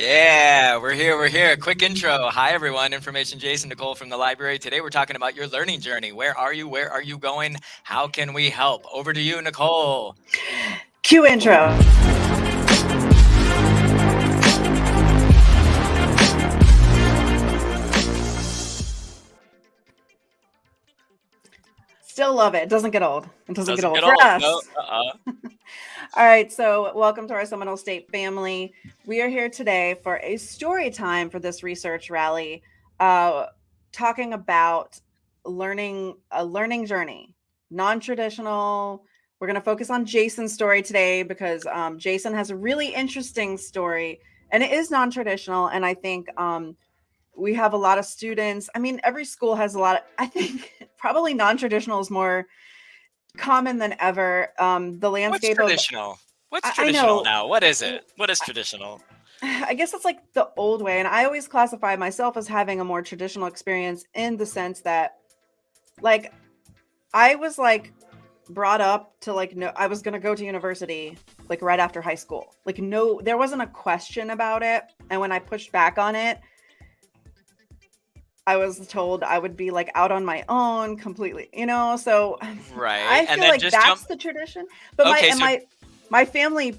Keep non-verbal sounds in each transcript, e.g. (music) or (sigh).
Yeah, we're here, we're here. Quick intro. Hi, everyone. Information Jason Nicole from the library. Today, we're talking about your learning journey. Where are you? Where are you going? How can we help? Over to you, Nicole. Cue intro. Still love it. It doesn't get old. It doesn't, Doesn't get get old for old. us. No, uh-uh. (laughs) All right, so welcome to our Seminole State family. We are here today for a story time for this research rally, uh, talking about learning a learning journey, non-traditional. We're going to focus on Jason's story today because um, Jason has a really interesting story, and it is non-traditional. And I think um, we have a lot of students. I mean, every school has a lot. Of, I think (laughs) probably non-traditional is more common than ever. Um, the What's landscape of traditional? What's traditional now? What is it? What is traditional? I guess it's like the old way. And I always classify myself as having a more traditional experience in the sense that, like, I was like brought up to like, no, I was going to go to university like right after high school. Like, no, there wasn't a question about it. And when I pushed back on it, I was told I would be like out on my own completely, you know? So (laughs) Right. I and feel like just that's jump. the tradition. But my Okay, and so- my my family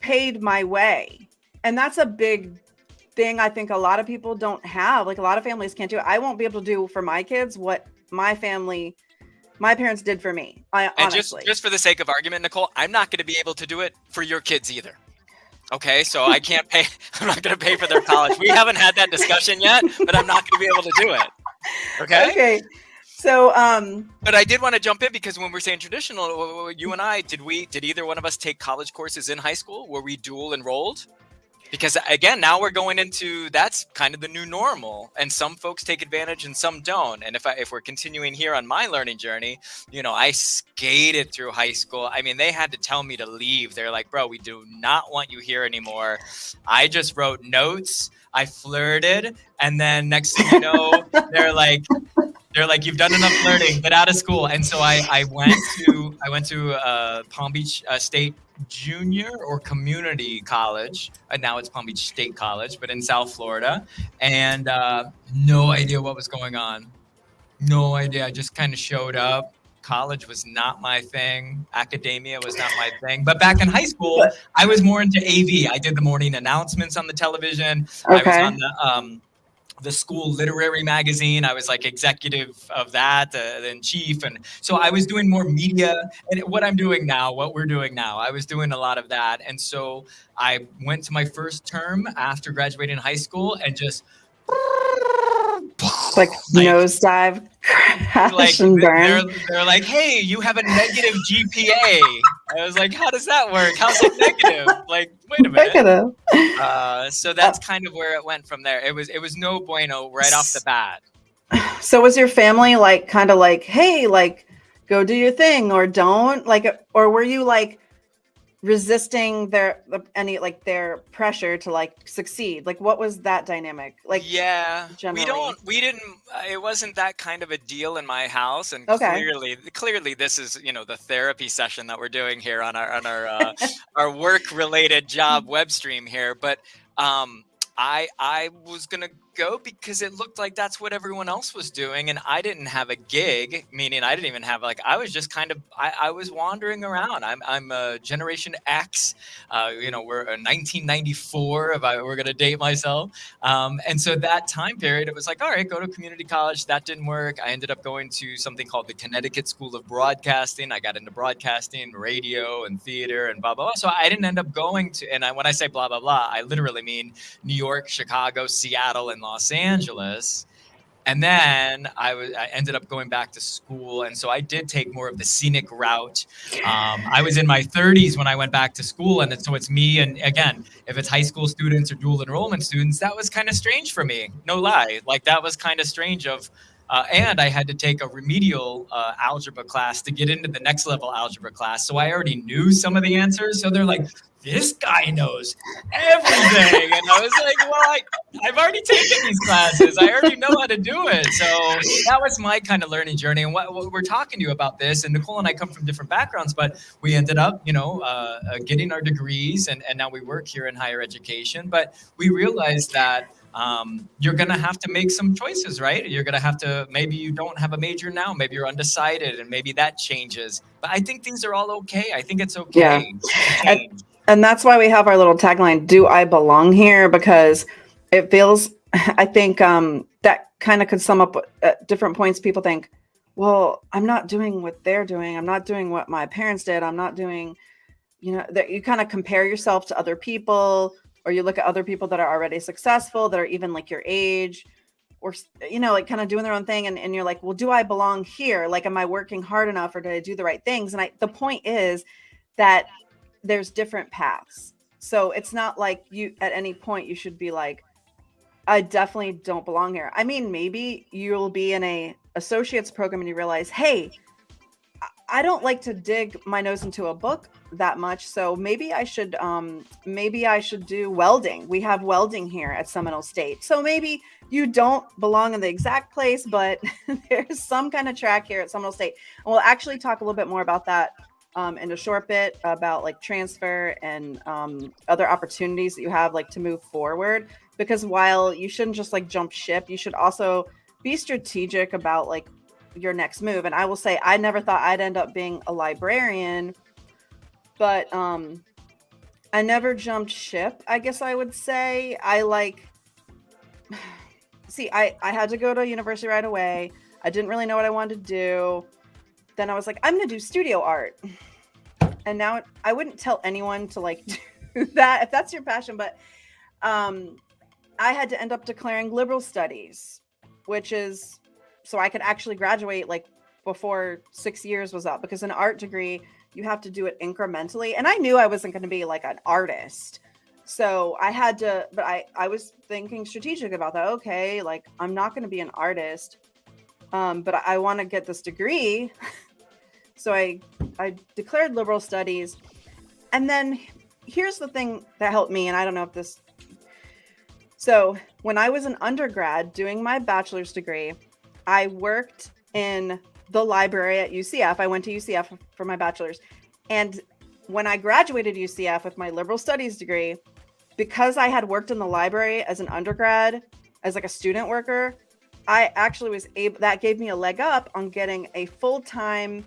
paid my way. And that's a big thing I think a lot of people don't have. Like a lot of families can't do. I won't be able to do for my kids what my family my parents did for me. I And just, honestly. just for the sake of argument, Nicole, I'm not going to be able to do it for your kids either. Okay, so I (laughs) can't pay. (laughs) I'm not going to pay for their college. We haven't had that discussion yet, but I'm not going to be able to do it. (laughs) Okay. okay. So um But I did want to jump in because when we're saying traditional, you and I, did we, did either one of us take college courses in high school? Were we dual enrolled? Because again, now we're going into that's kind of the new normal, and some folks take advantage and some don't. And if I, if we're continuing here on my learning journey, you know, I skated through high school. I mean, they had to tell me to leave. They're like, "Bro, we do not want you here anymore." I just wrote notes. I flirted, and then next thing you know, they're like, they're like, "You've done enough learning, Get out of school." And so I, I went to I went to uh, Palm Beach uh, State Junior or Community College. Uh, now it's Palm Beach State College, but in South Florida, and uh, no idea what was going on. No idea. I just kind of showed up. College was not my thing. Academia was not my thing. But back in high school, I was more into AV. I did the morning announcements on the television. I was Okay. on the um, the school literary magazine. I was like executive of that, uh, then chief, and so I was doing more media. And what I'm doing now, what we're doing now, I was doing a lot of that. And so I went to my first term after graduating high school and just like, (laughs) Like- nosedive crash like and they're, burn. they're like, hey, you have a negative GPA. I was like, how does that work? How's it negative? Like, wait a minute. Negative. Uh, so that's kind of where it went from there. It was it was no bueno right off the bat. (sighs) So was your family like kind of like, hey, like go do your thing or don't like or were you like resisting their any like their pressure to like succeed? Like what was that dynamic? Like yeah, generally. we don't we didn't. uh, It wasn't that kind of a deal in my house, and Okay. clearly clearly this is you know the therapy session that we're doing here on our on our uh, (laughs) our work related job web stream here, but. um I I was gonna go because it looked like that's what everyone else was doing, and I didn't have a gig. Meaning, I didn't even have like I was just kind of I, I was wandering around. I'm I'm a Generation X. Uh, you know, we're a 1994. If I were gonna date myself, um, and so that time period, it was like, all right, go to community college. That didn't work. I ended up going to something called the Connecticut School of Broadcasting. I got into broadcasting, radio, and theater, and blah blah blah. So I didn't end up going to. And I, when I say blah blah blah, I literally mean New York, Chicago, Seattle, and Los Angeles. And then I ended up going back to school, and so I did take more of the scenic route. Um, I was in my 30s when I went back to school, and so it's me. And again, if it's high school students or dual enrollment students, that was kind of strange for me. No lie, like that was kind of strange. Of uh, and I had to take a remedial uh, algebra class to get into the next level algebra class. So I already knew some of the answers. So they're like, this guy knows everything. And I was like, well, I, I've already taken these classes. I already know how to do it. So that was my kind of learning journey. And what, what we're talking to you about this, and Nicole and I come from different backgrounds, but we ended up, you know, uh, uh, getting our degrees and, and now we work here in higher education. But we realized that um, you're going to have to make some choices, right? You're going to have to, maybe you don't have a major now, maybe you're undecided and maybe that changes. But I think these are all okay. I think it's okay. Yeah. And, and that's why we have our little tagline, Do I Belong Here? Because it feels, (laughs) I think um, that kind of could sum up at different points. People think, well, I'm not doing what they're doing. I'm not doing what my parents did. I'm not doing, you know, that you kind of compare yourself to other people or you look at other people that are already successful that are even like your age or you know like kind of doing their own thing and, and you're like well do i belong here? Like am i working hard enough or did i do the right things? And i the point is that there's different paths. So it's not like you at any point you should be like i definitely don't belong here. I mean maybe you'll be in a associates program and you realize hey I don't like to dig my nose into a book that much. So maybe I should um maybe I should do welding. We have welding here at Seminole State. So maybe you don't belong in the exact place, but (laughs) there's some kind of track here at Seminole State. And we'll actually talk a little bit more about that um, in a short bit about like transfer and um, other opportunities that you have like to move forward. Because while you shouldn't just like jump ship, you should also be strategic about like your next move. And I will say, I never thought I'd end up being a librarian, but um, I never jumped ship. I guess I would say I like. (sighs) See, I I had to go to university right away. I didn't really know what I wanted to do. Then I was like, I'm gonna do studio art. (sighs) And now I wouldn't tell anyone to like (laughs) do that if that's your passion, but um, I had to end up declaring liberal studies, which is so I could actually graduate like before six years was up because an art degree you have to do it incrementally and i knew i wasn't going to be like an artist. So i had to but i i was thinking strategic about that okay like i'm not going to be an artist um, but i, I want to get this degree. (laughs) So i i declared liberal studies and then here's the thing that helped me and i don't know if this so when i was an undergrad doing my bachelor's degree I worked in the library at UCF. I went to UCF for my bachelor's. And when I graduated UCF with my liberal studies degree, because I had worked in the library as an undergrad, as like a student worker, I actually was able that gave me a leg up on getting a full-time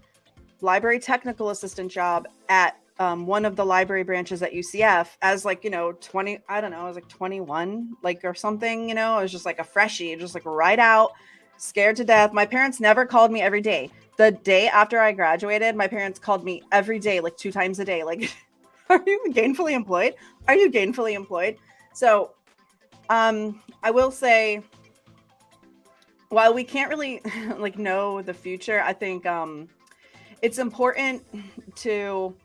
library technical assistant job at um, one of the library branches at UCF as like, you know, 20, I don't know, I was like 21, like or something, you know, I was just like a freshie, just like right out scared to death. My parents never called me every day. The day after I graduated, my parents called me every day, like two times a day. Like, (laughs) are you gainfully employed? Are you gainfully employed? So, um, I will say, while we can't really (laughs) like know the future, I think um, it's important to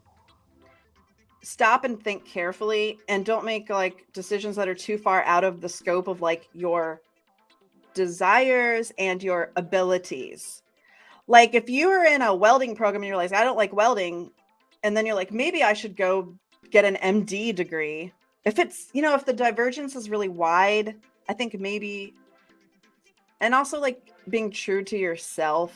stop and think carefully and don't make like decisions that are too far out of the scope of like your desires and your abilities. Like if you are in a welding program and you're like, I don't like welding, and then you're like, maybe I should go get an MD degree. If it's, you know, if the divergence is really wide, I think maybe, and also like being true to yourself,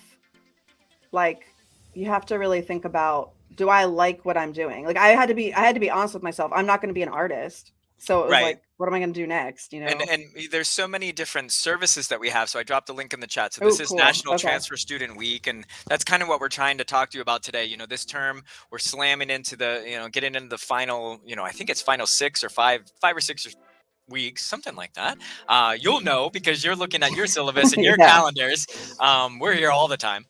like you have to really think about, do I like what I'm doing? Like I had to be, I had to be honest with myself. I'm not going to be an artist. So it was right. like, what am I going to do next? You know, and, and there's so many different services that we have. So I dropped a link in the chat. So this Ooh, is cool. National okay. Transfer Student Week, and that's kind of what we're trying to talk to you about today. You know, this term we're slamming into the, you know, getting into the final, you know, I think it's final six or five, five or six or weeks, something like that. Uh, you'll know because you're looking at your (laughs) syllabus and your yeah. calendars. Um, we're here all the time.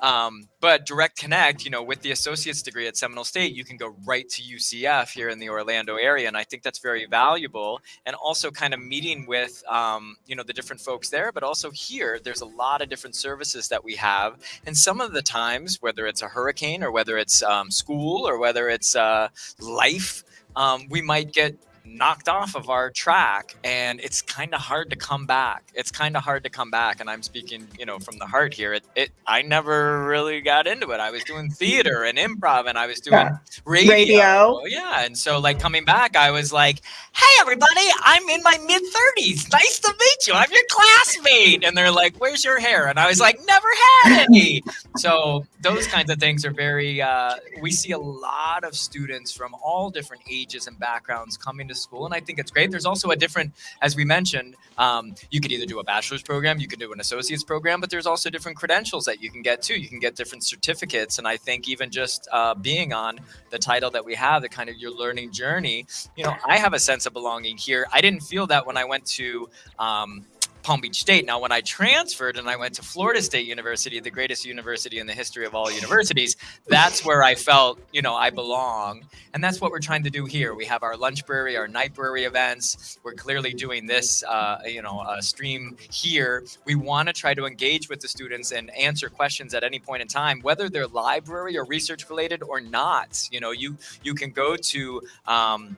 Um, but Direct Connect, you know, with the associate's degree at Seminole State, you can go right to UCF here in the Orlando area. And I think that's very valuable. And also kind of meeting with, um, you know, the different folks there, but also here, there's a lot of different services that we have. And some of the times, whether it's a hurricane or whether it's um, school or whether it's uh, life, um, we might get knocked off of our track and it's kind of hard to come back. It's kind of hard to come back and i'm speaking you know from the heart here. It, it i never really got into it. I was doing theater and improv and i was doing yeah. radio. radio. Yeah. And so like coming back i was like hey everybody i'm in my mid 30s nice to meet you. I'm your classmate. And they're like where's your hair? And i was like never had any. So those kinds of things are very uh, we see a lot of students from all different ages and backgrounds coming to school and i think it's great. There's also a different as we mentioned um, you could either do a bachelor's program you could do an associate's program but there's also different credentials that you can get too. You can get different certificates and i think even just uh, being on the title that we have the kind of your learning journey you know i have a sense of belonging here. I didn't feel that when i went to um, Palm Beach State. Now, when I transferred and I went to Florida State University, the greatest university in the history of all universities, that's where I felt, you know, I belong. And that's what we're trying to do here. We have our Lunchbrary, our Nightbrary events. We're clearly doing this, uh, you know, uh, stream here. We want to try to engage with the students and answer questions at any point in time, whether they're library or research related or not. You know, you you can go to um,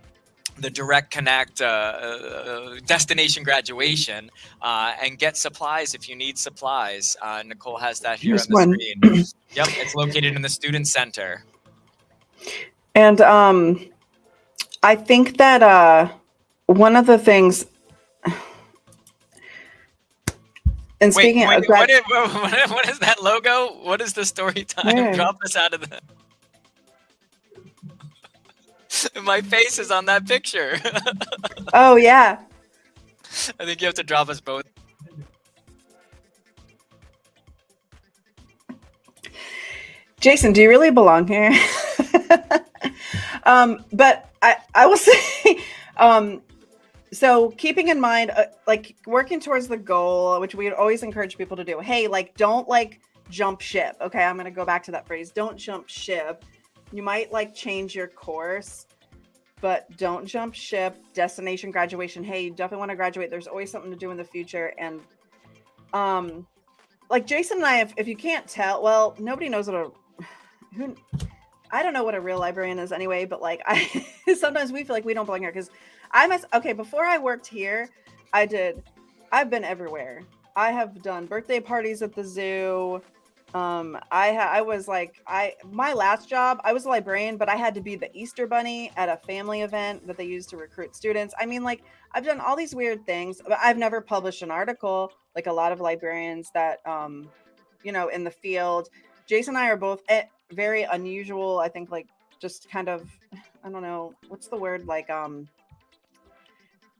the direct connect uh, uh, destination graduation uh, and get supplies if you need supplies. Uh, Nicole has that here Here's on the one. screen. (clears throat) yep, it's located in the student center. And um, I think that uh, one of the things. And speaking wait, wait, of what, is, (laughs) what is that logo? What is the story time? Where? Drop this out of the. (laughs) My face is on that picture. (laughs) oh yeah. I think you have to drop us both. Jason, do you really belong here? (laughs) um, but I, I will say, um, so keeping in mind, uh, like working towards the goal, which we always encourage people to do. Hey, like, don't like jump ship. Okay. I'm going to go back to that phrase. Don't jump ship you might like change your course but don't jump ship. Destination graduation hey you definitely want to graduate. There's always something to do in the future and um like jason and i if, if you can't tell well nobody knows what a (sighs) who i don't know what a real librarian is anyway but like (laughs) i sometimes we feel like we don't belong here because i must okay before i worked here i did i've been everywhere. I have done birthday parties at the zoo um, I I was like I my last job I was a librarian, but I had to be the Easter bunny at a family event that they used to recruit students. I mean, like I've done all these weird things, but I've never published an article like a lot of librarians that um, you know, in the field. Jason and I are both eh, very unusual. I think like just kind of I don't know what's the word like um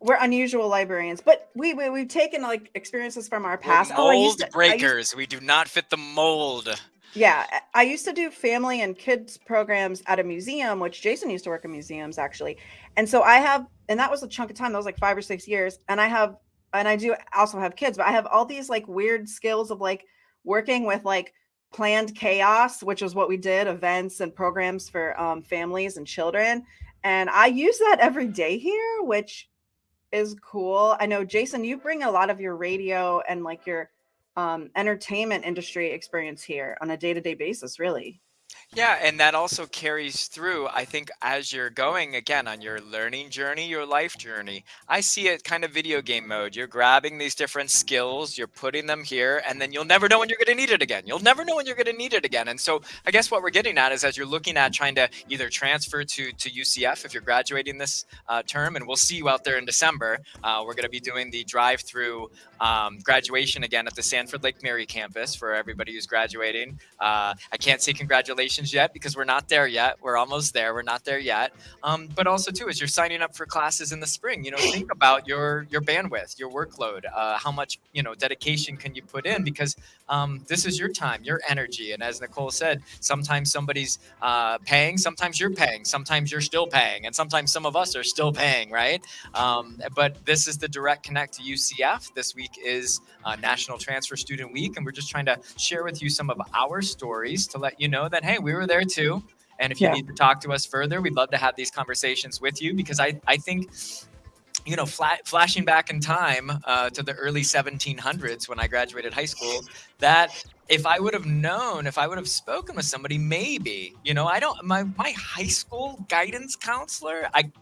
we're unusual librarians, but we, we we've taken like experiences from our past. We're mold oh, to, breakers. To, we do not fit the mold. Yeah, I used to do family and kids programs at a museum, which Jason used to work in museums actually, and so I have, and that was a chunk of time. That was like five or six years, and I have, and I do also have kids, but I have all these like weird skills of like working with like planned chaos, which is what we did, events and programs for um, families and children, and I use that every day here, which is cool. I know Jason, you bring a lot of your radio and like your um, entertainment industry experience here on a day-to-day basis, really. Yeah, and that also carries through, I think, as you're going again on your learning journey, your life journey. I see it kind of video game mode. You're grabbing these different skills, you're putting them here, and then you'll never know when you're going to need it again. You'll never know when you're going to need it again. And so I guess what we're getting at is as you're looking at trying to either transfer to, to UCF if you're graduating this uh, term, and we'll see you out there in December. Uh, we're going to be doing the drive through um, graduation again at the Sanford Lake Mary campus for everybody who's graduating. Uh, I can't say congratulations yet because we're not there yet. We're almost there. We're not there yet. Um, but also too, as you're signing up for classes in the spring, you know, think about your your bandwidth, your workload, uh, how much you know dedication can you put in because um, this is your time, your energy. And as Nicole said, sometimes somebody's uh, paying, sometimes you're paying, sometimes you're still paying, and sometimes some of us are still paying, right? Um, but this is the direct connect to UCF. This week is uh, National Transfer Student Week, and we're just trying to share with you some of our stories to let you know that hey, we were there too. And if you yeah. need to talk to us further, we'd love to have these conversations with you because I, I think you know, flat, flashing back in time uh, to the early 1700s when I graduated high school, that if I would have known, if I would have spoken with somebody, maybe, you know, I don't, my, my high school guidance counselor, I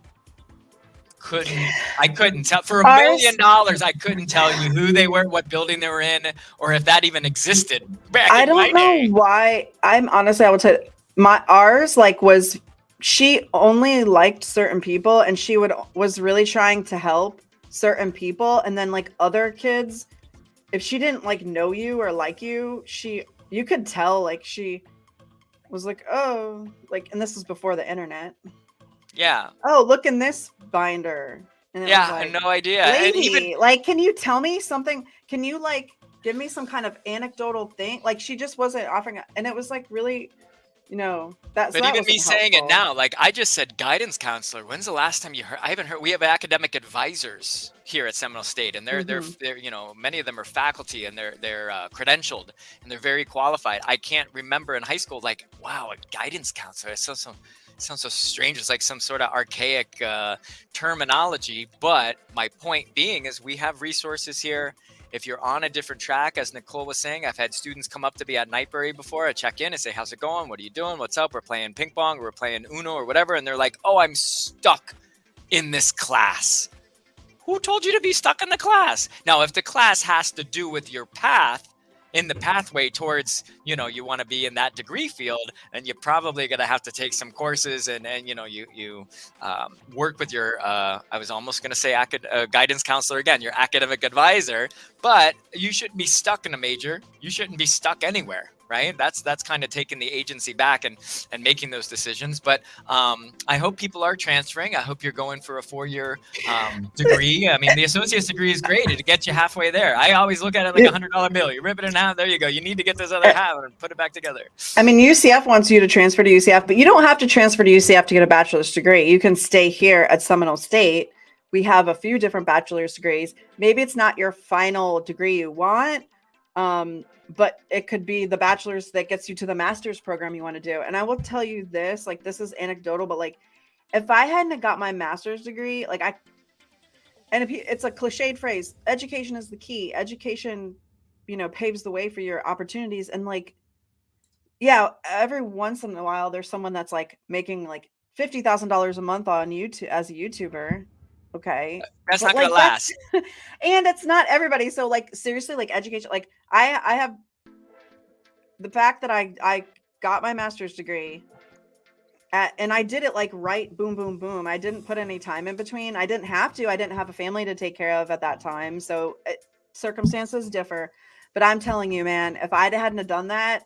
couldn't I couldn't tell for a Ours, million dollars I couldn't tell you who they were, what building they were in, or if that even existed back I don't know day. why. I'm honestly I would say my ours like was she only liked certain people and she would was really trying to help certain people and then like other kids if she didn't like know you or like you she you could tell like she was like oh like and this was before the internet yeah. Oh look in this binder. And yeah like, no idea. Lady, even... like can you tell me something? Can you like give me some kind of anecdotal thing? Like she just wasn't offering and it was like really you know that's but that even me saying it now like i just said guidance counselor when's the last time you heard i haven't heard we have academic advisors here at seminole state and they're mm-hmm. they're, they're you know many of them are faculty and they're they're uh, credentialed and they're very qualified. I can't remember in high school like wow a guidance counselor so sounds so strange it's like some sort of archaic uh, terminology but my point being is we have resources here if you're on a different track, as Nicole was saying, I've had students come up to me at Nightbrary before. I check in and say, How's it going? What are you doing? What's up? We're playing ping pong, we're playing Uno or whatever. And they're like, Oh, I'm stuck in this class. Who told you to be stuck in the class? Now, if the class has to do with your path, in the pathway towards you know you want to be in that degree field and you're probably going to have to take some courses and and you know you you um, work with your uh, i was almost going to say uh, guidance counselor again your academic advisor but you shouldn't be stuck in a major. You shouldn't be stuck anywhere right? That's that's kind of taking the agency back and and making those decisions. But um, I hope people are transferring. I hope you're going for a four year um, (laughs) degree. I mean, the associate's degree is great. It gets you halfway there. I always look at it like a hundred dollar bill. You rip it in half. There you go. You need to get this other half and put it back together. I mean, UCF wants you to transfer to UCF, but you don't have to transfer to UCF to get a bachelor's degree. You can stay here at Seminole State. We have a few different bachelor's degrees. Maybe it's not your final degree you want, um, but it could be the bachelor's that gets you to the master's program you want to do. And I will tell you this, like this is anecdotal, but like if I hadn't got my master's degree, like I and if you, it's a cliched phrase, education is the key. Education, you know, paves the way for your opportunities. And like, yeah, every once in a while there's someone that's like making like fifty thousand dollars a month on YouTube as a YouTuber okay that's but not gonna last (laughs) and it's not everybody so like seriously like education like i i have the fact that i i got my master's degree at, and i did it like right boom boom boom. I didn't put any time in between. I didn't have to. I didn't have a family to take care of at that time. So it, circumstances differ. But i'm telling you man if i hadn't have done that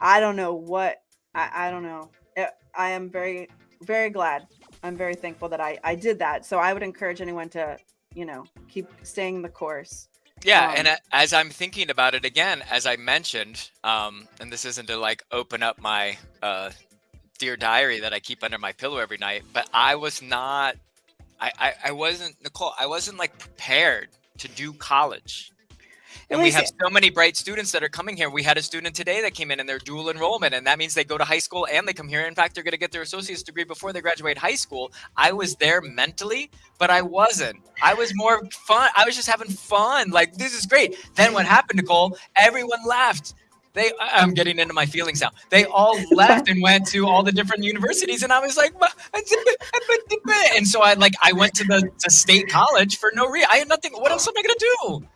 i don't know what i, I don't know. It, i am very very glad. I'm very thankful that I I did that. So I would encourage anyone to, you know, keep staying the course. Yeah, um, and as I'm thinking about it again, as I mentioned, um, and this isn't to like open up my uh, dear diary that I keep under my pillow every night, but I was not, I, I, I wasn't Nicole, I wasn't like prepared to do college. And we have so many bright students that are coming here. We had a student today that came in and they're dual enrollment, and that means they go to high school and they come here. In fact, they're going to get their associate's degree before they graduate high school. I was there mentally, but I wasn't. I was more fun. I was just having fun. Like, this is great. Then what happened, Nicole? Everyone left. They, I'm getting into my feelings now. They all (laughs) left and went to all the different universities, and I was like, and so I like I went to the to state college for no reason. I had nothing. What else am I gonna do?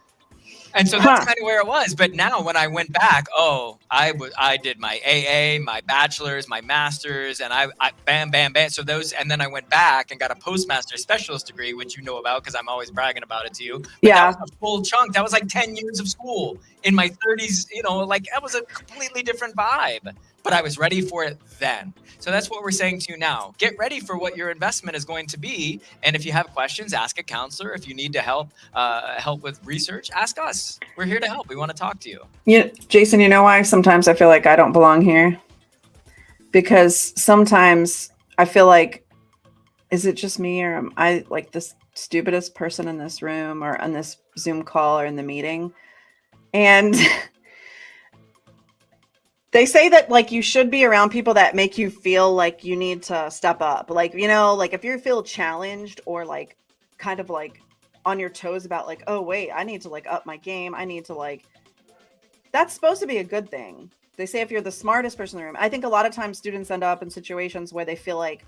And so that's huh. kind of where it was. But now when I went back, oh, I was I did my AA, my bachelor's, my master's, and I, I bam, bam, bam. So those, and then I went back and got a postmaster specialist degree, which you know about because I'm always bragging about it to you. But yeah, that was a full chunk. That was like ten years of school in my 30s. You know, like that was a completely different vibe but I was ready for it then. So that's what we're saying to you now. Get ready for what your investment is going to be, and if you have questions, ask a counselor. If you need to help uh, help with research, ask us. We're here to help. We want to talk to you. Yeah, Jason. You know why sometimes I feel like I don't belong here because sometimes I feel like is it just me or am I like the stupidest person in this room or on this Zoom call or in the meeting? And (laughs) they say that like you should be around people that make you feel like you need to step up like you know like if you feel challenged or like kind of like on your toes about like oh wait i need to like up my game i need to like that's supposed to be a good thing they say if you're the smartest person in the room i think a lot of times students end up in situations where they feel like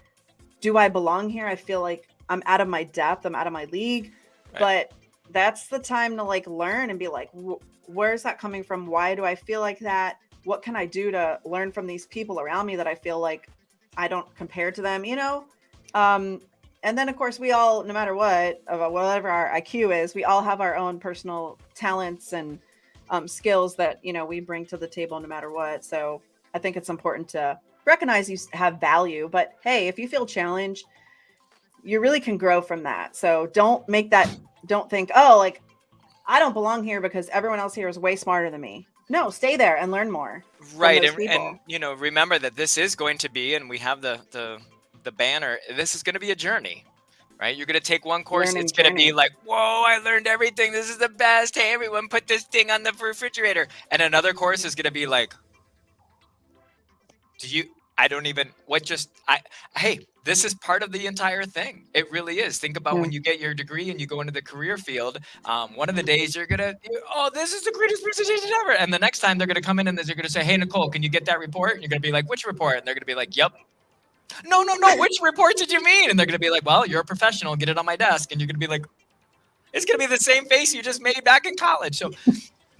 do i belong here i feel like I'm out of my depth, I'm out of my league. Right. But that's the time to like learn and be like, where's that coming from? Why do I feel like that? What can I do to learn from these people around me that I feel like I don't compare to them, you know? Um, and then of course we all, no matter what, whatever our IQ is, we all have our own personal talents and um, skills that you know we bring to the table no matter what. So I think it's important to recognize you have value. But hey, if you feel challenged, you really can grow from that. So don't make that. Don't think, oh, like I don't belong here because everyone else here is way smarter than me. No, stay there and learn more. Right, and, and you know, remember that this is going to be, and we have the the the banner. This is going to be a journey right? You're gonna take one course, Learning it's gonna be like, whoa, I learned everything. This is the best. Hey, everyone, put this thing on the refrigerator. And another course is gonna be like, do you? I don't even. What just? I. Hey, this is part of the entire thing. It really is. Think about yeah. when you get your degree and you go into the career field. Um, one of the days you're gonna, oh, this is the greatest presentation ever. And the next time they're gonna come in and they're gonna say, hey, Nicole, can you get that report? And you're gonna be like, which report? And they're gonna be like, yep, no, no, no, which report did you mean? And they're going to be like, well, you're a professional, get it on my desk. And you're going to be like, it's going to be the same face you just made back in college. So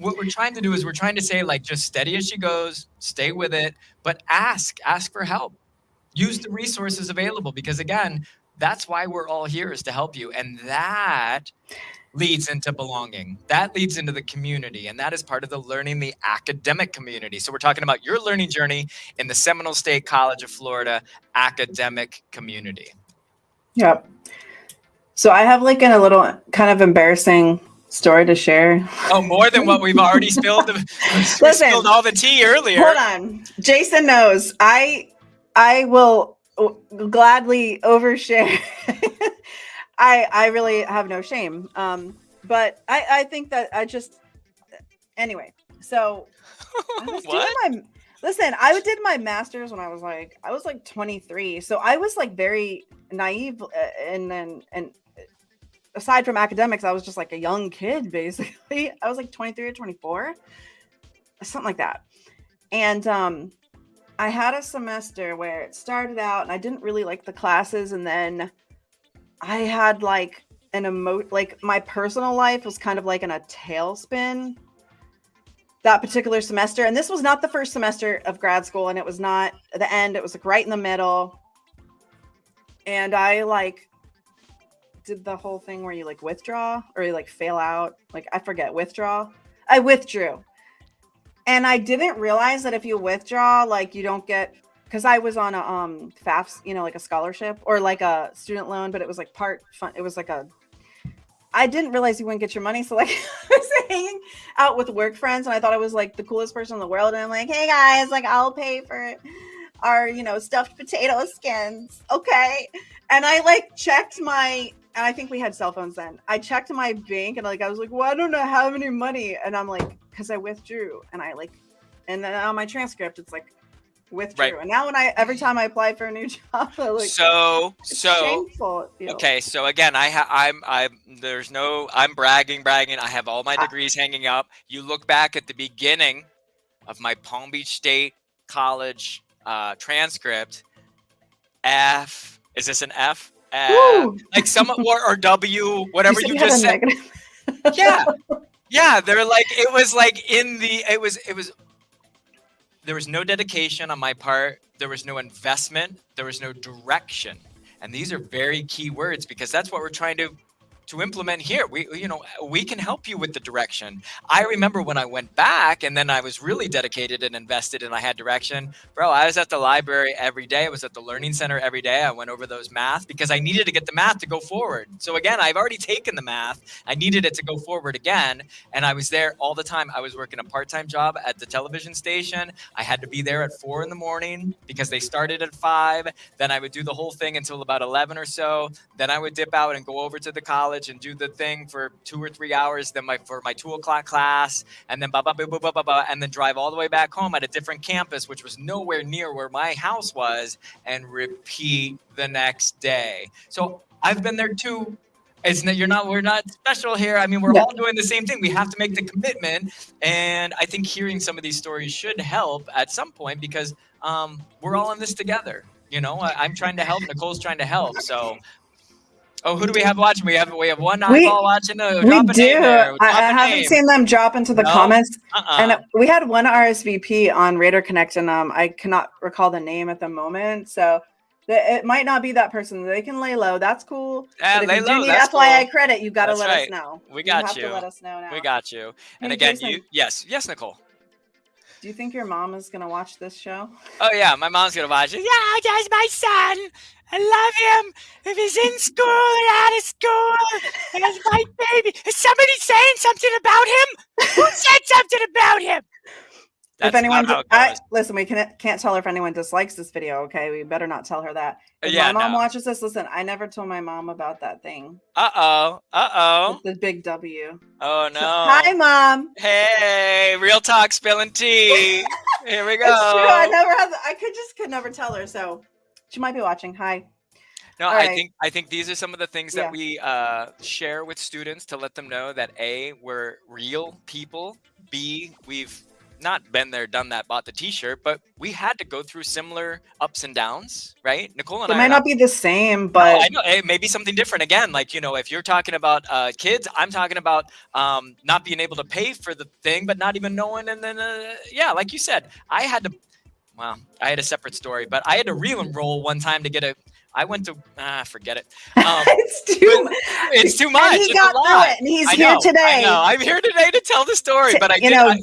what we're trying to do is we're trying to say like, just steady as she goes, stay with it, but ask, ask for help. Use the resources available because again, that's why we're all here is to help you. And that leads into belonging. That leads into the community, and that is part of the learning the academic community. So we're talking about your learning journey in the Seminole State College of Florida academic community. Yep. So I have like in a little kind of embarrassing story to share. Oh, more than what we've already (laughs) spilled. Listen, spilled all the tea earlier. Hold on. Jason knows. I I will gladly overshare (laughs) I I really have no shame. Um, but I I think that I just anyway. So I (laughs) what? my listen. I did my master's when I was like I was like 23. So I was like very naive, uh, and then and aside from academics, I was just like a young kid basically. (laughs) I was like 23 or 24, something like that. And um, I had a semester where it started out, and I didn't really like the classes, and then I had like an emo like my personal life was kind of like in a tailspin that particular semester. And this was not the first semester of grad school, and it was not the end, it was like right in the middle. And I like did the whole thing where you like withdraw or you like fail out. Like I forget, withdraw. I withdrew. And I didn't realize that if you withdraw, like you don't get because I was on a um FAFSA, you know, like a scholarship or like a student loan, but it was like part fun. It was like a. I didn't realize you wouldn't get your money, so like (laughs) I was hanging out with work friends, and I thought I was like the coolest person in the world, and I'm like, hey guys, like I'll pay for our you know stuffed potato skins, okay? And I like checked my and I think we had cell phones then. I checked my bank and like I was like, well, I don't know how many money, and I'm like, because I withdrew, and I like, and then on my transcript, it's like withdrew. Right. And now when I every time I apply for a new (laughs) job, I like so so shameful. Okay, so again, I have I'm I'm there's no I'm bragging bragging. I have all my degrees I, hanging up. You look back at the beginning of my Palm Beach State College uh, transcript. F is this an F? Uh, like some or, or W, whatever you, you just said. (laughs) yeah, yeah. They're like it was like in the it was it was there was no dedication on my part. There was no investment. There was no direction. And these are very key words because that's what we're trying to to implement here. We, you know, we can help you with the direction. I remember when I went back and then I was really dedicated and invested and I had direction. Bro, I was at the library every day. I was at the learning center every day. I went over those math because I needed to get the math to go forward. So again, I've already taken the math. I needed it to go forward again. And I was there all the time. I was working a part-time job at the television station. I had to be there at four in the morning because they started at five. Then I would do the whole thing until about 11 or so. Then I would dip out and go over to the college college and do the thing for two or three hours, then my for my two o'clock class, and then blah, blah, blah, blah, blah, blah, blah, and then drive all the way back home at a different campus, which was nowhere near where my house was, and repeat the next day. So I've been there too. It's not, you're not we're not special here. I mean, we're all doing the same thing. We have to make the commitment, and I think hearing some of these stories should help at some point because um, we're all in this together. You know, I, I'm trying to help. Nicole's trying to help. So Oh, who do we have watching? We have we have one We- eyeball watching. Uh, we do. I, I haven't name. seen them drop into the No? comments. Uh-uh. And we had one RSVP on Raider Connect, and um, I cannot recall the name at the moment. So it might not be that person. They can lay low. That's cool. Yeah, but if lay you low, do need that's FYI cool. credit, you got to let right. us know. We got you. to let us know now. we got you. And Hey, again, Jason. you yes, yes, Nicole. Do you think your mom is gonna watch this show? Oh yeah, my mom's gonna watch it. Yeah, that's my son. I love him. If he's in school or out of school, that's my baby. Is somebody saying something about him? Who (laughs) said something about him? if anyone, not I, listen, we can, can't tell her if anyone dislikes this video. Okay, we better not tell her that. If yeah, my mom no. watches this, listen, I never told my mom about that thing. Uh oh. Uh oh. with The big W. Oh no. Hi, mom. Hey, real talk, spilling tea. (laughs) Here we go. It's true. I never had. I could just could never tell her. So she might be watching. Hi. No, All I right. think I think these are some of the things Yeah. that we uh, share with students to let them know that a we're real people. B we've not been there, done that, bought the T-shirt, but we had to go through similar ups and downs, right? Nicole and It I. might not be the same, No, but I know it may be something different again. Like you know, if you're talking about uh, kids, I'm talking about um, not being able to pay for the thing, but not even knowing. And then, uh, yeah, like you said, I had to. Well, I had a separate story, but I had to re-enroll one time to get a. I went to ah, forget it. (laughs) Um, it's too. it's too much. And he it's got through it, and he's I here know, today. I know. I'm here today to tell the story, To- but I you did. know, I-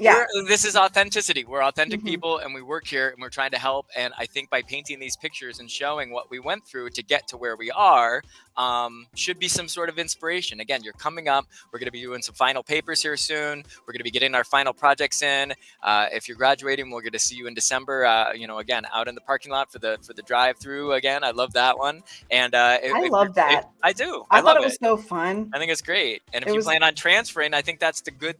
Yeah. we're- this is authenticity. We're authentic Mhm. people and we work here and we're trying to help. And I think by painting these pictures and showing what we went through to get to where we are, um, should be some sort of inspiration. Again, you're coming up. We're going to be doing some final papers here soon. We're going to be getting our final projects in. Uh, if you're graduating, we're going to see you in December. Uh, you know, again, out in the parking lot for the for the drive-through. Again, I love that one. And uh, if- I love that. if- I do. I, I, thought love it was so fun. I think it's great. And if It you was- plan on transferring, I think that's the good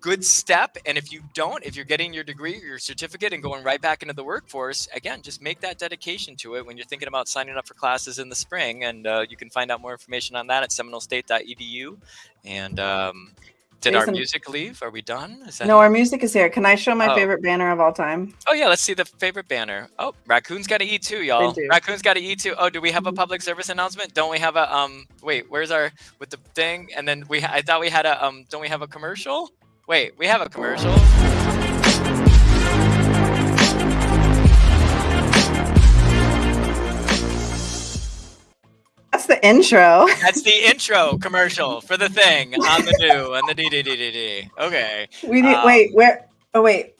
good step. And if you don't, if you're getting your degree, your certificate and going right back into the workforce, again, just make that dedication to it when you're thinking about signing up for classes in the spring. And uh, you can find out more information on that at seminolestate.edu. And um, did our music leave? Are we done? Is that No, our music is here. Can I show my Oh. favorite banner of all time? Oh yeah, let's see the favorite banner. Oh, raccoons got to eat too, y'all. Raccoons got to eat too. Oh, do we have a public service announcement? Don't we have a um? Wait, where's our with the thing? And then we I thought we had a um. Don't we have a commercial? Wait, we have a commercial. That's the intro. (laughs) That's the intro commercial for the thing on the new on the DDDDD. Okay. We need Um, wait, where oh wait.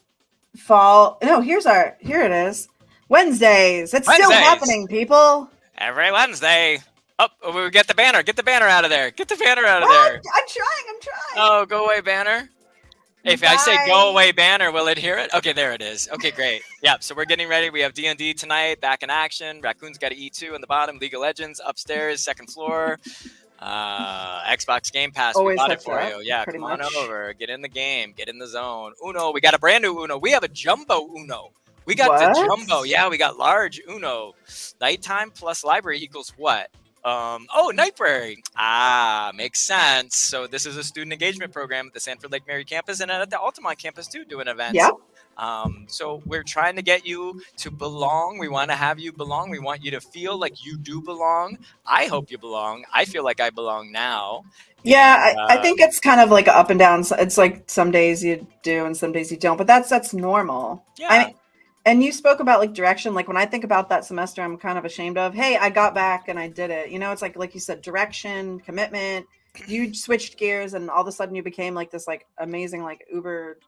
Fall no, here's our here it is. Wednesdays. It's still Wednesdays. happening, people. Every Wednesday. Oh, we get the banner. Get the banner out of there. Get the banner out of What? there. I'm trying, I'm trying. Oh, go away, banner. If I say go away banner, will it hear it? Okay, there it is. Okay, great. (laughs) Yeah, so we're getting ready. We have D&D tonight, back in action. Raccoon's got to E2 in the bottom. League of Legends upstairs, second floor. Uh, Xbox Game Pass. we bought it for up, you. Yeah, come on much. over. Get in the game. Get in the zone. Uno. We got a brand new Uno. We have a jumbo Uno. We got the jumbo. Yeah, we got large Uno. Nighttime plus library equals what? Um, oh, Nightbrary. Ah, makes sense. So this is a student engagement program at the Sanford Lake Mary campus and at the Altamonte campus too, doing events. Yep. Um, so we're trying to get you to belong. We want to have you belong. We want you to feel like you do belong. I hope you belong. I feel like I belong now. Yeah, And, I, I think um, it's kind of like up and down. It's like some days you do and some days you don't, but that's that's normal. Yeah. I mean, and you spoke about like direction. Like when I think about that semester, I'm kind of ashamed of. Hey, I got back and I did it. You know, it's like like you said, direction, commitment. You switched gears, and all of a sudden you became like this like amazing like Uber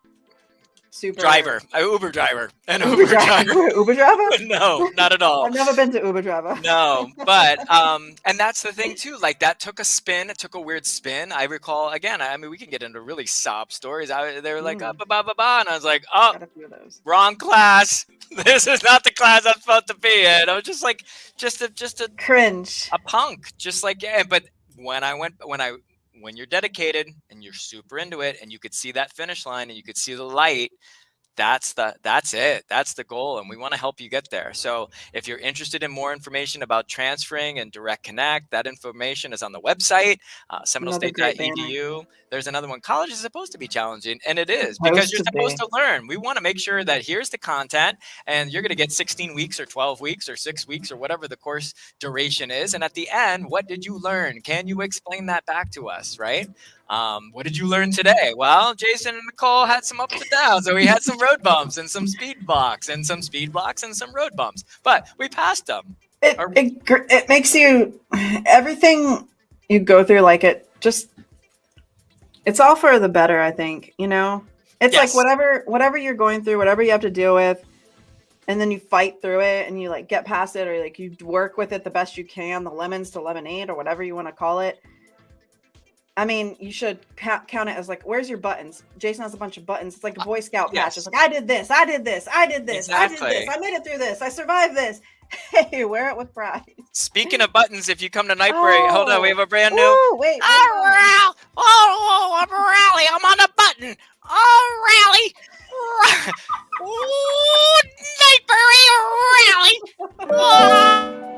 super driver, a Uber driver, an Uber, Uber, driver. driver. (laughs) Uber driver. (laughs) no, not at all. I've never been to Uber driver. no but um and that's the thing too like that took a spin it took a weird spin i recall again i mean we can get into really sob stories I, they were like Mm. uh, ba ba ba ba and i was like oh Got a few of those. wrong class (laughs) this is not the class i'm supposed to be in i was just like just a just a, Cringe. a punk just like yeah but when i went when i when you're dedicated and you're super into it and you could see that finish line and you could see the light that's the that's it that's the goal and we want to help you get there. So if you're interested in more information about transferring and direct connect that information is on the website uh, seminolestate.edu there's another one college is supposed to be challenging and it is because you're supposed to learn. We want to make sure that here's the content and you're going to get 16 weeks or 12 weeks or six weeks or whatever the course duration is and at the end what did you learn? Can you explain that back to us right um, what did you learn today? Well, Jason and Nicole had some ups and downs. So we had some road bumps and some speed blocks and some speed blocks and some road bumps, but we passed them. It, it, it makes you everything you go through like it just it's all for the better i think you know it's yes. like whatever whatever you're going through whatever you have to deal with and then you fight through it and you like get past it or like you work with it the best you can the lemons to lemonade or whatever you want to call it I mean, you should count it as like, where's your buttons? Jason has a bunch of buttons. It's like a uh, Boy Scout yes. patch. It's like, I did this, I did this, I did this, exactly. I did this, I made it through this, I survived this. (laughs) Hey, wear it with pride. Speaking of buttons, if you come to Night oh. hold on, we have a brand new. Ooh, wait, wait, oh, rally. Oh, oh, I'm rally. I'm on a button. Oh, rally. (laughs) (laughs) oh, Night rally. Oh.